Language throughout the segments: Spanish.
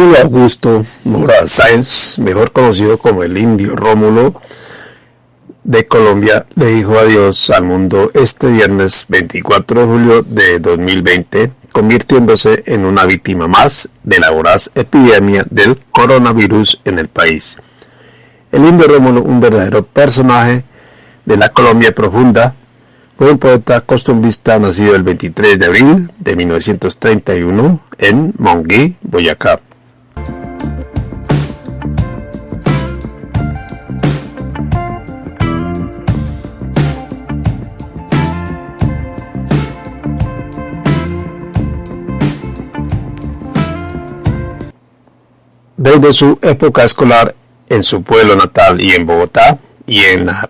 Augusto Mora Sáenz, mejor conocido como el indio Rómulo de Colombia, le dijo adiós al mundo este viernes 24 de julio de 2020, convirtiéndose en una víctima más de la voraz epidemia del coronavirus en el país. El indio Rómulo, un verdadero personaje de la Colombia profunda, fue un poeta costumbrista nacido el 23 de abril de 1931 en Monguí, Boyacá. Desde su época escolar en su pueblo natal y en Bogotá, y en la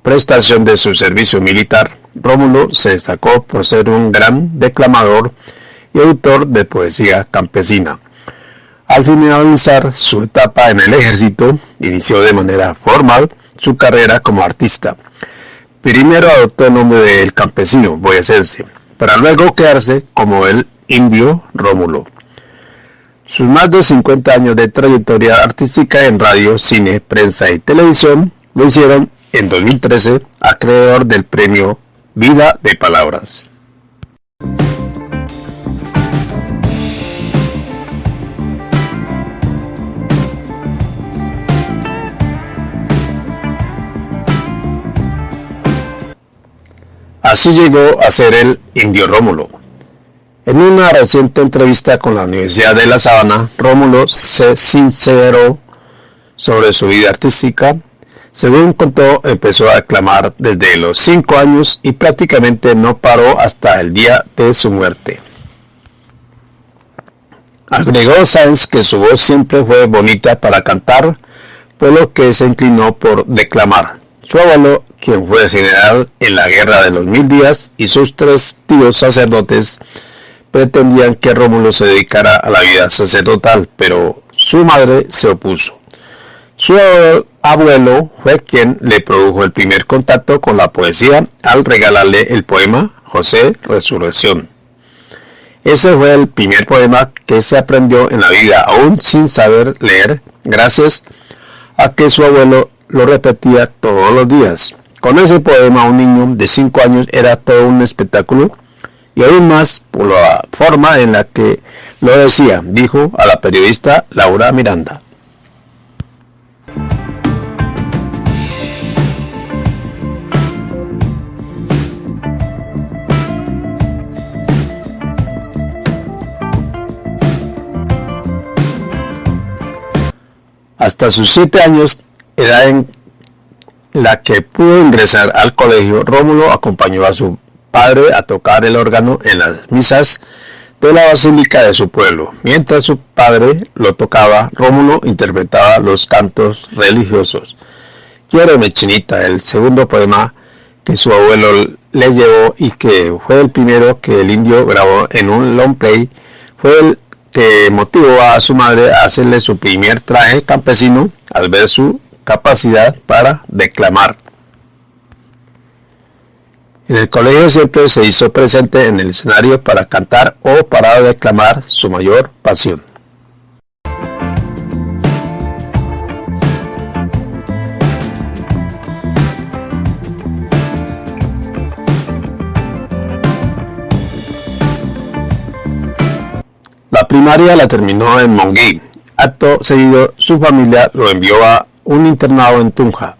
prestación de su servicio militar, Rómulo se destacó por ser un gran declamador y autor de poesía campesina. Al finalizar su etapa en el ejército, inició de manera formal su carrera como artista. Primero adoptó el nombre del campesino boyacense, para luego quedarse como el indio Rómulo. Sus más de 50 años de trayectoria artística en radio, cine, prensa y televisión lo hicieron en 2013 acreedor del premio Vida de Palabras. Así llegó a ser el Indio Rómulo. En una reciente entrevista con la Universidad de La Sabana, Rómulo se sinceró sobre su vida artística, según contó, empezó a aclamar desde los 5 años y prácticamente no paró hasta el día de su muerte. Agregó Sáenz que su voz siempre fue bonita para cantar, por lo que se inclinó por declamar. Su abuelo, quien fue general en la Guerra de los Mil Días, y sus tres tíos sacerdotes pretendían que Rómulo se dedicara a la vida sacerdotal, pero su madre se opuso. Su abuelo fue quien le produjo el primer contacto con la poesía al regalarle el poema José Resurrección. Ese fue el primer poema que se aprendió en la vida aún sin saber leer, gracias a que su abuelo lo repetía todos los días. Con ese poema un niño de 5 años era todo un espectáculo y aún más por la forma en la que lo decía, dijo a la periodista Laura Miranda. Hasta sus siete años, edad en la que pudo ingresar al colegio, Rómulo acompañó a su padre a tocar el órgano en las misas de la basílica de su pueblo. Mientras su padre lo tocaba, Rómulo interpretaba los cantos religiosos. Quiero chinita, el segundo poema que su abuelo le llevó y que fue el primero que el indio grabó en un long play, fue el que motivó a su madre a hacerle su primer traje campesino al ver su capacidad para declamar. En el colegio siempre se hizo presente en el escenario para cantar o para declamar su mayor pasión. primaria la terminó en Monguí. Acto seguido, su familia lo envió a un internado en Tunja.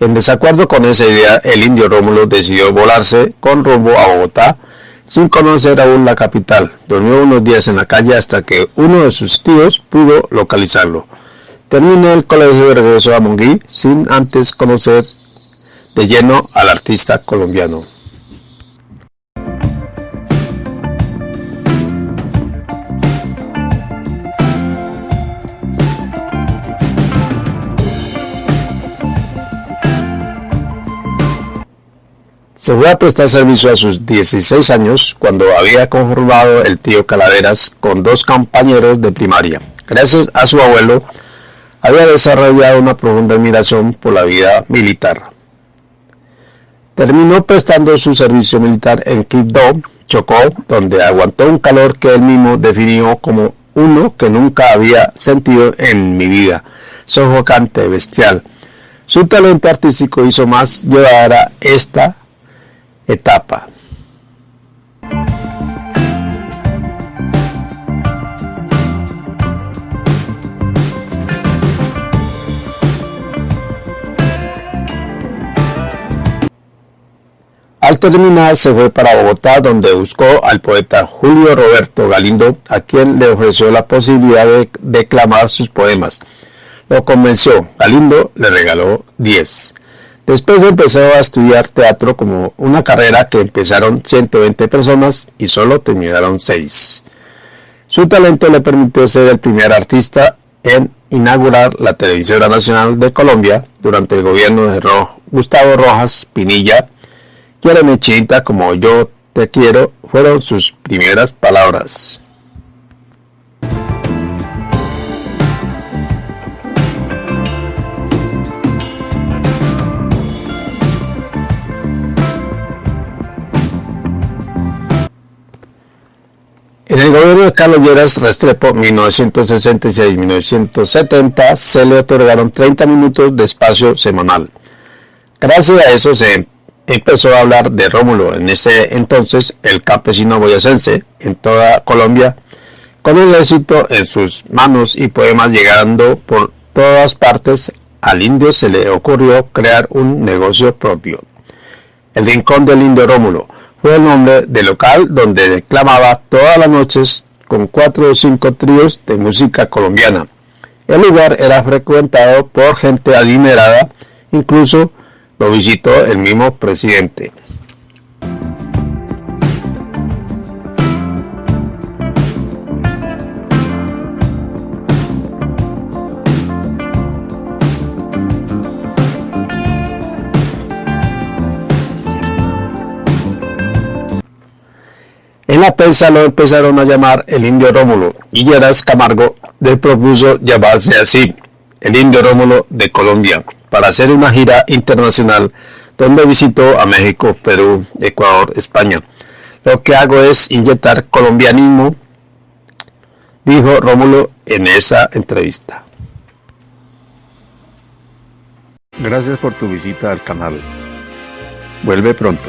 En desacuerdo con esa idea, el indio Rómulo decidió volarse con rumbo a Bogotá, sin conocer aún la capital. Durmió unos días en la calle hasta que uno de sus tíos pudo localizarlo. Terminó el colegio y regresó a Monguí sin antes conocer de lleno al artista colombiano. Se fue a prestar servicio a sus 16 años cuando había conformado el tío Calaveras con dos compañeros de primaria. Gracias a su abuelo, había desarrollado una profunda admiración por la vida militar. Terminó prestando su servicio militar en Quibdó, Chocó, donde aguantó un calor que él mismo definió como uno que nunca había sentido en mi vida, sofocante, bestial. Su talento artístico hizo más llevadera esta etapa. Al terminar se fue para Bogotá donde buscó al poeta Julio Roberto Galindo a quien le ofreció la posibilidad de declamar sus poemas. Lo convenció, Galindo le regaló 10. Después empezó a estudiar teatro como una carrera que empezaron 120 personas y solo terminaron 6. Su talento le permitió ser el primer artista en inaugurar la televisora nacional de Colombia durante el gobierno de Gustavo Rojas Pinilla Quiéreme chinita como yo te quiero fueron sus primeras palabras. Carlos Restrepo 1966-1970 se le otorgaron 30 minutos de espacio semanal. Gracias a eso se empezó a hablar de Rómulo, en ese entonces el campesino boyacense, en toda Colombia, con el éxito en sus manos y poemas llegando por todas partes, al indio se le ocurrió crear un negocio propio. El Rincón del Indio Rómulo fue el nombre del local donde declamaba todas las noches con cuatro o cinco tríos de música colombiana. El lugar era frecuentado por gente adinerada, incluso lo visitó el mismo presidente. La prensa lo empezaron a llamar el indio Rómulo y Lleras Camargo le propuso llamarse así, el indio Rómulo de Colombia para hacer una gira internacional donde visitó a México, Perú, Ecuador, España. Lo que hago es inyectar colombianismo, dijo Rómulo en esa entrevista. Gracias por tu visita al canal. Vuelve pronto.